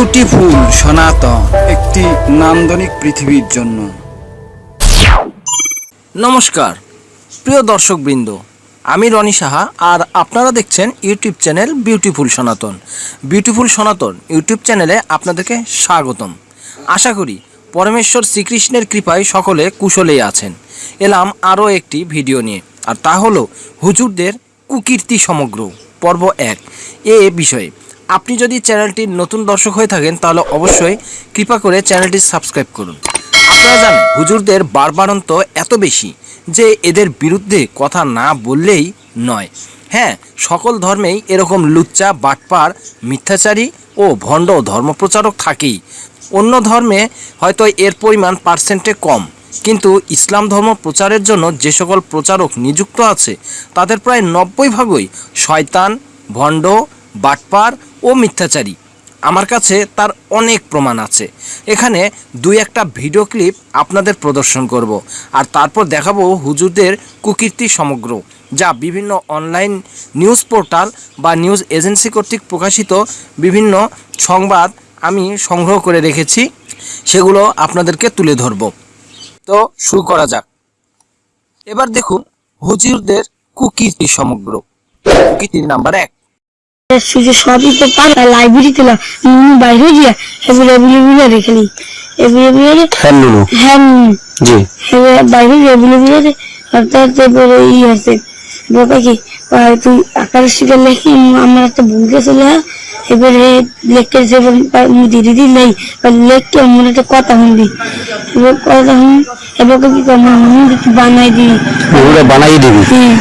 Beautiful সনাতন, একটি নান্দনিক পৃথিবীর জন্য। নমস্কার, প্রিয় দর্শকবৃন্দ, আমি রনি সাহা, আর আপনারা দেখছেন YouTube channel beautiful Sanatan. Beautiful Sanatan YouTube চ্যানেলে আপনাদেরকে স্বাগতম। আশা করি পরমেশ্বর শ্রীকৃষ্ণের কৃপায় সকলে কুশলেই আছেন। এলাম আরও একটি ভিডিও নিয়ে, আর তা হলো হুজুরদের কুকীর্তি সমগ্র, পর্ব এক। এ বিষয়ে আপনি যদি চ্যানেলটির নতুন দর্শক হয়ে থাকেন, তাহলে অবশ্যই কৃপা করে চ্যানেলটি সাবস্ক্রাইব করুন। আপনারা জানেন, হুজুরদের বারবারন্ত এত বেশি যে এদের বিরুদ্ধে কথা না বললেই নয়। হ্যাঁ সকল ধর্মেই এরকম লুচ্চা, বাটপার, মিথ্যাচারী ও ভণ্ড ধর্মপ্রচারক থাকেই। অন্য ধর্মে হয়তো এর পরিমাণ পার্সেন্টে কম, কিন্তু ইসলাম ধর্ম প্রচারের জন্য যে সকল প্রচারক নিযুক্ত আছে, তাদের প্রায় নব্বই ভাগই শয়তান, ভণ্ড, বাটপার ও মিথ্যাচারী। আমার কাছে তার অনেক প্রমাণ আছে। এখানে দুই একটা ভিডিও ক্লিপ আপনাদের প্রদর্শন করব আর তারপর দেখাবো হুজুরদের কুকীর্তি সমগ্র, যা বিভিন্ন অনলাইন নিউজ পোর্টাল বা নিউজ এজেন্সি কর্তৃক প্রকাশিত বিভিন্ন সংবাদ আমি সংগ্রহ করে রেখেছি। সেগুলো আপনাদেরকে তুলে ধরব। তো শুরু করা যাক। এবার দেখুন হুজুরদের কুকীর্তি সমগ্র। কুকীর্তি নাম্বার এক। সুযোগ সবই তো পারে না বাইরে গিয়া এগুলো রেখে এগুলো হ্যাঁ হ্যাঁ জি। এবার বাইরে এগুলো অর্থাৎ এবারে ই আছে। বাবা কি তুই আকার শিখে লেখি আমার একটা গেছিল এবারে লিখতে যে দিদি দি নেই লেখতে আমার একটা কথা শুনবি এবার কথা শুন এবার কি করব বানাই ওগুলো বানাই দিবি? হ্যাঁ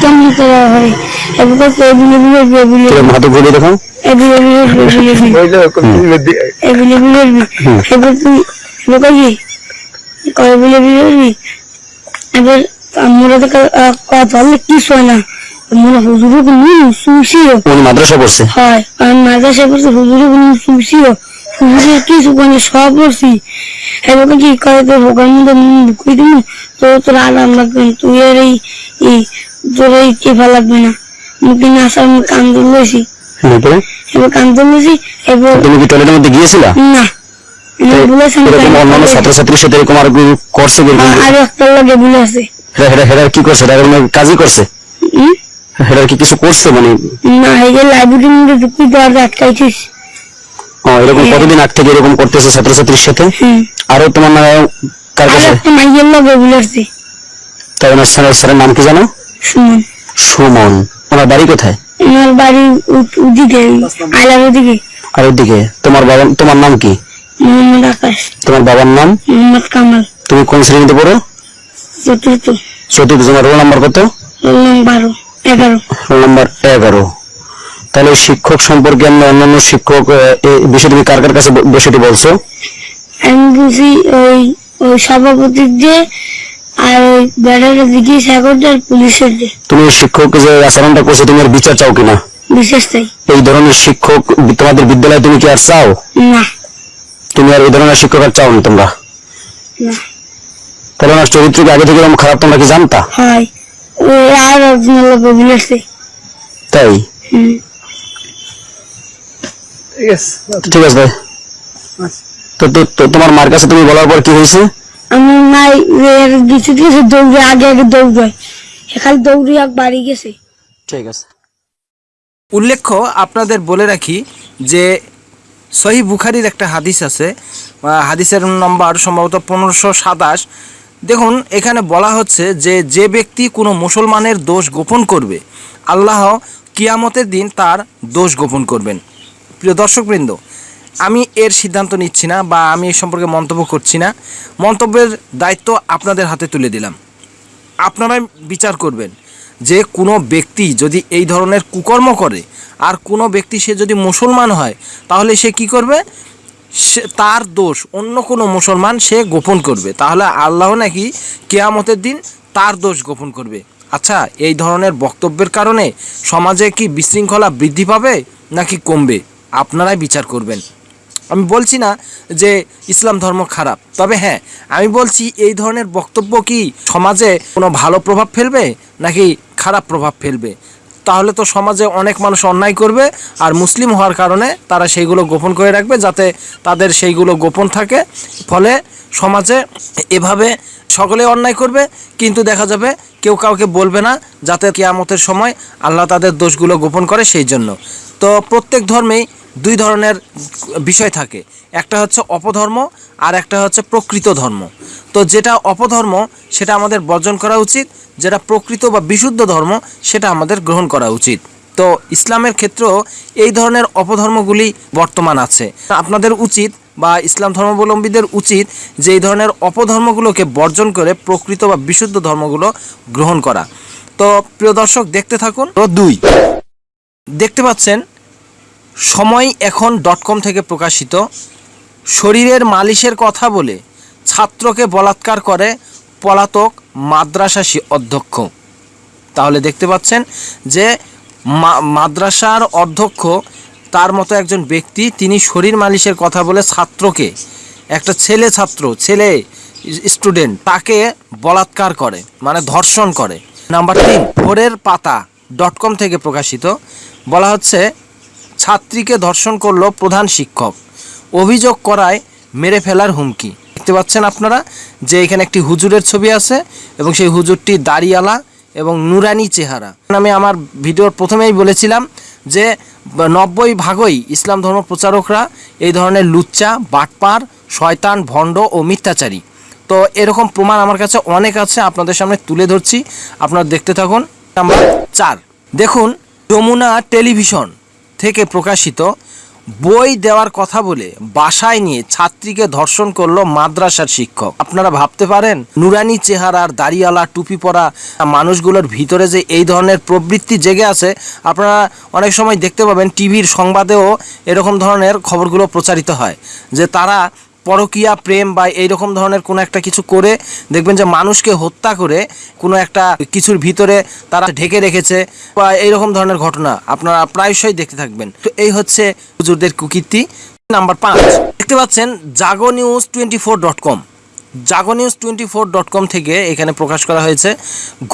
কেমন করা হয়? তোর হাতে ঘুরে দেখো এবার তুই এবার কি এবার এবার আমরা তো কথা বললে কি না মনে হুজুরে কোনো সুশিও মাদ্রাসা পড়ছে হয় আর মাদ্রাসা করছে হুজুরে কোনো সুশিও হুজুরে কিছু মানে সব করছি এবার কি করে তোর ভোগার মধ্যে ঢুকিয়ে দিবি তো তোর আরাম লাগবে না। তুই আর এই এই তোর এই কেফা লাগবে না মুখে না আসার আমি কান ধরলেছি এরপরে? এবার কান ধরলেছি এবার তুমি কি টয়লেটের মধ্যে গিয়েছিলা? না। ছাত্রছাত্রীর সাথে এরকম আর করছে আর- আর একটা লাগে বলেছে হেরা হেরা হেরা কি করছে? হেরা কাজই করছে? হেরা কি কিছু করছে মানে? না এই যে লাইব্রেরির মধ্যে ঢুকি দেওয়ার আটকাইছিস। ও, এরকম কতদিন আগ থেকে এরকম করতেছে ছাত্রছাত্রীর সাথে? আরও তোমার না কার আর কাছে? একটা মাইয়ের লাগে বলেছে তাই ওনার স্যারের নাম কি জানো? সুমন। ওনার বাড়ি কোথায়? আমার বাড়ি ওদিকে আইলার ওদিকে। আর তোমার বাবা তোমার নাম কি? মোহাম্মদ আকাশ। তোমার বাবার নাম? মোহাম্মদ কামাল। তুমি কোন শ্রেণীতে পড়ো? চতুর্থ। চতুর্থ তোমার রোল নাম্বার কত? রোল নং বারো এগারো। রোল নাম্বার এগারো। তাহলে শিক্ষক সম্পর্কে আমরা অন্যান্য শিক্ষক বিষয়ে তুমি কার কার কাছে বিষয়টি বলছো? আমি ওই সভাপতির যে আর ওই পুলিশের যে তুমি শিক্ষক যে আচরণটা করছ তুমি বিচার চাও কিনা? বিশেষ তাই এই ধরনের শিক্ষক তোমাদের বিদ্যালয়ে তুমি কি আর চাও? না। তুমি আর এই ধরনের শিক্ষক আর চাও না তোমরা? না। তাহলে ওনার চরিত্র আগে থেকে এরকম খারাপ তোমরা কি জানতা? হয়। ওই আর একজন তাই? হুম। ঠিক আছে ভাই। তো তো- তো তোমার মার কাছে তুমি বলার পর কি হয়েছে? আমি নাই কিছু কিছু দৌড়ে, আগে আগে দৌড়াই এখানে দৌড়ে এক বাড়ি গেছে। ঠিক আছে। উল্লেখ্য, আপনাদের বলে রাখি যে সহি বুখারির একটা হাদিস আছে। হাদিসের নম্বর সম্ভবত পনেরোশো সাতাশ। দেখুন, এখানে বলা হচ্ছে যে যে ব্যক্তি কোনো মুসলমানের দোষ গোপন করবে, আল্লাহ কিয়ামতের দিন তার দোষ গোপন করবেন। প্রিয় দর্শকবৃন্দ আমি এর সিদ্ধান্ত নিচ্ছি না বা আমি এ সম্পর্কে মন্তব্য করছি না। মন্তব্যের দায়িত্ব আপনাদের হাতে তুলে দিলাম। আপনারাই বিচার করবেন যে কোনো ব্যক্তি যদি এই ধরনের কুকর্ম করে আর কোনো ব্যক্তি সে যদি মুসলমান হয়, তাহলে সে কি করবে? সে তার দোষ, অন্য কোনো মুসলমান সে গোপন করবে। তাহলে আল্লাহ নাকি কেয়ামতের দিন তার দোষ গোপন করবে। আচ্ছা এই ধরনের বক্তব্যের কারণে সমাজে কি বিশৃঙ্খলা বৃদ্ধি পাবে নাকি কমবে? আপনারাই বিচার করবেন। আমি বলছি না যে ইসলাম ধর্ম খারাপ, তবে হ্যাঁ আমি বলছি এই ধরনের বক্তব্য কি সমাজে কোনো ভালো প্রভাব ফেলবে নাকি খারাপ প্রভাব ফেলবে? তাহলে তো সমাজে অনেক মানুষ অন্যায় করবে আর মুসলিম হওয়ার কারণে তারা সেইগুলো গোপন করে রাখবে যাতে তাদের সেইগুলো গোপন থাকে। ফলে সমাজে এভাবে সকলে অন্যায় করবে, কিন্তু দেখা যাবে কেউ কাউকে বলবে না যাতে কেয়ামতের সময় আল্লাহ তাদের দোষগুলো গোপন করে সেই জন্য। তো প্রত্যেক ধর্মেই দুই ধরনের বিষয় থাকে। একটা হচ্ছে অপধর্ম আর একটা হচ্ছে প্রকৃত ধর্ম। তো যেটা অপধর্ম সেটা আমাদের বর্জন করা উচিত। যেটা প্রকৃত বা বিশুদ্ধ ধর্ম সেটা আমাদের গ্রহণ করা উচিত। তো ইসলামের ক্ষেত্রেও এই ধরনের অপধর্মগুলি বর্তমান আছে। আপনাদের উচিত বা ইসলাম ধর্মাবলম্বীদের উচিত যে এই ধরনের অপধর্মগুলোকে বর্জন করে প্রকৃত বা বিশুদ্ধ ধর্মগুলো গ্রহণ করা। তো প্রিয় দর্শক দেখতে থাকুন। তো দুই। দেখতে পাচ্ছেন সময় এখন ডট কম থেকে প্রকাশিত। শরীরের মালিশের কথা বলে ছাত্রকে বলাৎকার করে পলাতক মাদ্রাসা অধ্যক্ষ। তাহলে দেখতে পাচ্ছেন যে মাদ্রাসার অধ্যক্ষ তার মতো একজন ব্যক্তি, তিনি শরীর মালিশের কথা বলে ছাত্রকে, একটা ছেলে ছাত্র, ছেলে স্টুডেন্ট তাকে বলাৎকার করে মানে ধর্ষণ করে। নাম্বার তিন, ভোরের পাতা ডট কম থেকে প্রকাশিত। বলা হচ্ছে ছাত্রীকে ধর্ষণ করল প্রধান শিক্ষক। অভিযোগ করায় মেরে ফেলার হুমকি। দেখতে পাচ্ছেন আপনারা যে এখানে একটি হুজুরের ছবি আছে এবং সেই হুজুরটি দাড়িয়ালা এবং নুরানি চেহারা। আমি আমার ভিডিওর প্রথমেই বলেছিলাম যে নব্বই ভাগই ইসলাম ধর্ম প্রচারকরা এই ধরনের লুচ্চা, বাটপার, শয়তান, ভণ্ড ও মিথ্যাচারী। তো এরকম প্রমাণ আমার কাছে অনেক আছে, আপনাদের সামনে তুলে ধরছি। আপনারা দেখতে থাকুন। নাম্বার চার। দেখুন, যমুনা টেলিভিশন। থেকে প্রকাশিত বই দেওয়ার কথা বলে বাসায় নিয়ে ছাত্রীকে ধর্ষণ করল মাদ্রাসার শিক্ষক। আপনারা ভাবতে পারেন, নুরানি চেহারার দাড়িওয়ালা টুপি পরা মানুষগুলোর ভিতরে যে এই ধরনের প্রবৃত্তি জেগে আছে, আপনারা অনেক সময় দেখতে পাবেন টিভির সংবাদেও এরকম ধরনের খবরগুলো প্রচারিত হয়, যে তারা পরকীয়া, প্রেম বা এইরকম ধরনের কোনো একটা কিছু করে দেখবেন যে মানুষকে হত্যা করে কোনো একটা কিছুর ভিতরে তারা ঢেকে রেখেছে বা এইরকম ধরনের ঘটনা আপনারা প্রায়শই দেখতে থাকবেন। তো এই হচ্ছে হুজুরদের কুকীর্তি। নাম্বার পাঁচ, দেখতে পাচ্ছেন Jago news twenty four dot com. Jago news twenty four dot com থেকে এখানে প্রকাশ করা হয়েছে,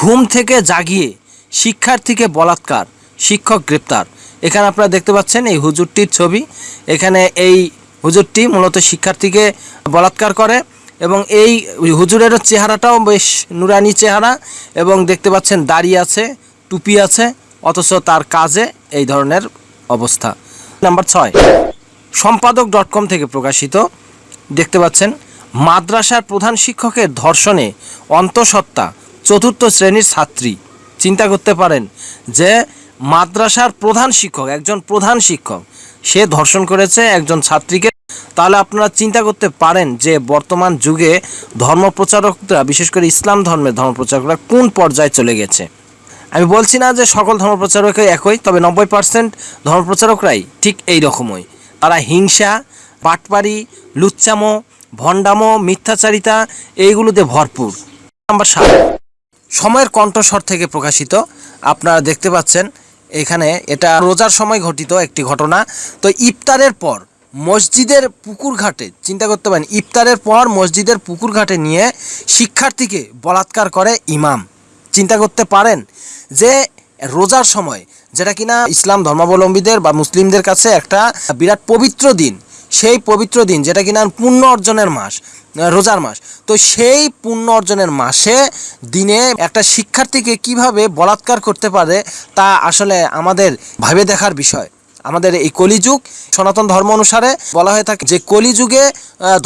ঘুম থেকে জাগিয়ে শিক্ষার্থীকে বলাৎকার, শিক্ষক গ্রেপ্তার। এখানে আপনারা দেখতে পাচ্ছেন এই হুজুরটির ছবি। এখানে এই হুজুরটি মূলত শিক্ষার্থীকে বলাৎকার করে এবং এই হুজুরের চেহারাটাও বেশ নুরানি চেহারা এবং দেখতে পাচ্ছেন দাড়ি আছে, টুপি আছে, অথচ তার কাজে এই ধরনের অবস্থা। নাম্বার ছয়, সম্পাদক ডট কম থেকে প্রকাশিত দেখতে পাচ্ছেন, মাদ্রাসার প্রধান শিক্ষকের ধর্ষণে অন্তঃসত্ত্বা চতুর্থ শ্রেণির ছাত্রী। চিন্তা করতে পারেন যে মাদ্রাসার প্রধান শিক্ষক, একজন প্রধান শিক্ষক সে ধর্ষণ করেছে একজন ছাত্রীকে। তাহলে আপনারা চিন্তা করতে পারেন যে বর্তমান যুগে ধর্মপ্রচারকরা, বিশেষ করে ইসলাম ধর্মের ধর্মপ্রচারকরা কোন পর্যায়ে চলে গেছে? আমি বলছি না যে সকল ধর্মপ্রচারকই একই, তবে নব্বই পার্সেন্ট ধর্মপ্রচারকরাই ঠিক এই রকমই। তারা হিংসা পাটপারি লুচ্চামো, ভণ্ডামো, মিথ্যাচারিতা, এইগুলোতে ভরপুর। নাম্বার সাত। সময়ের কণ্ঠস্বর থেকে প্রকাশিত। আপনারা দেখতে পাচ্ছেন এখানে এটা রোজার সময় ঘটিত একটি ঘটনা। তো ইফতারের পর মসজিদের পুকুর ঘাটে চিন্তা করতে পারেন, ইফতারের পর মসজিদের পুকুর ঘাটে নিয়ে শিক্ষার্থীকে বলাৎকার করে ইমাম। চিন্তা করতে পারেন যে রোজার সময়, যেটা কিনা ইসলাম ধর্মাবলম্বীদের বা মুসলিমদের কাছে একটা বিরাট পবিত্র দিন সেই পবিত্র দিন, যেটা কিনা পুণ্য অর্জনের মাস রোজার মাস, তো সেই পুণ্য অর্জনের মাসে দিনে একটা শিক্ষার্থীকে কীভাবে বলাৎকার করতে পারে তা আসলে আমাদের ভাবে দেখার বিষয়। আমাদের এই কলিযুগ, সনাতন ধর্ম অনুসারে বলা হয়ে থাকে যে কলিযুগে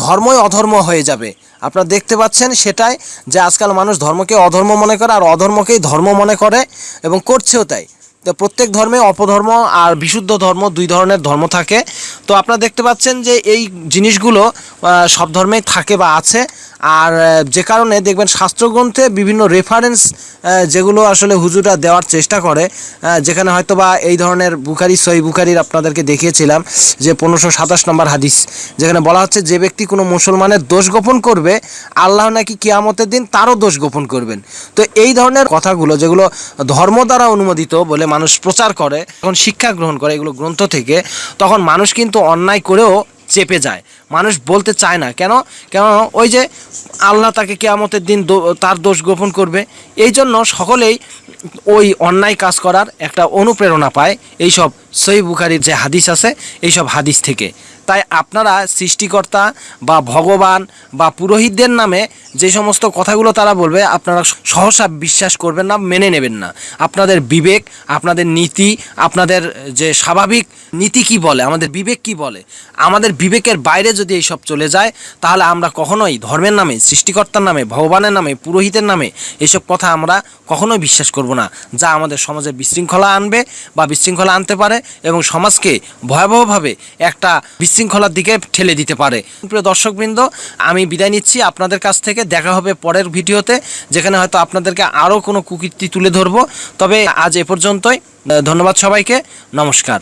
ধর্মই অধর্ম হয়ে যাবে। আপনারা দেখতে পাচ্ছেন সেটাই যে আজকাল মানুষ ধর্মকে অধর্ম মনে করে আর অধর্মকেই ধর্ম মনে করে এবং করছেও তাই। তো প্রত্যেক ধর্মে অপধর্ম আর বিশুদ্ধ ধর্ম দুই ধরনের ধর্ম থাকে। তো আপনারা দেখতে পাচ্ছেন যে এই জিনিসগুলো সব ধর্মেই থাকে বা আছে। আর যে কারণে দেখবেন শাস্ত্রগ্রন্থে বিভিন্ন রেফারেন্স যেগুলো আসলে হুজুরা দেওয়ার চেষ্টা করে যেখানে হয়তো বা এই ধরনের বুখারি সই বুখারির আপনাদেরকে দেখিয়েছিলাম যে পনেরোশো সাতাশ নম্বর হাদিস, যেখানে বলা হচ্ছে, যে ব্যক্তি কোনো মুসলমানের দোষ গোপন করবে, আল্লাহ নাকি কিয়ামতের দিন তারও দোষ গোপন করবেন। তো এই ধরনের কথাগুলো, যেগুলো ধর্ম দ্বারা অনুমোদিত বলে মানুষ প্রচার করে, যখন শিক্ষা গ্রহণ করে এগুলো গ্রন্থ থেকে, তখন মানুষ কিন্তু অন্যায় করেও চেপে যায়। মানুষ বলতে চায় না। কেন? কেন? ওই যে আল্লাহ তাকে কেয়ামতের দিন তার দোষ গোপন করবে। এই জন্য সকলেই ওই অন্যায় কাজ করার একটা অনুপ্রেরণা পায়। এইসব সই বুখারির যে হাদিস আছে, এইসব হাদিস থেকে। তাই আপনারা সৃষ্টিকর্তা বা ভগবান বা পুরোহিতদের নামে যে সমস্ত কথাগুলো তারা বলবে, আপনারা সহসা বিশ্বাস করবেন না, মেনে নেবেন না। আপনাদের বিবেক, আপনাদের নীতি, আপনাদের যে স্বাভাবিক নীতি কি বলে, আমাদের বিবেক কি বলে, আমাদের বিবেকের বাইরে যদি এইসব চলে যায়, তাহলে আমরা কখনোই ধর্মের নামে, সৃষ্টিকর্তার নামে, ভগবানের নামে, পুরোহিতের নামে এইসব কথা আমরা কখনোই বিশ্বাস করব না, যা আমাদের সমাজে বিশৃঙ্খলা আনবে বা বিশৃঙ্খলা আনতে পারে এবং সমাজকে ভয়াবহভাবে একটা বিশৃঙ্খলার দিকে ঠেলে দিতে পারে। প্রিয় দর্শকবৃন্দ, আমি বিদায় নিচ্ছি। আপনাদের কাছ থেকে দেখা হবে পরের ভিডিওতে, যেখানে হয়তো আপনাদেরকে আরও কোনো কুকীর্তি তুলে ধরবো। তবে আজ এ পর্যন্তই। ধন্যবাদ সবাইকে। নমস্কার।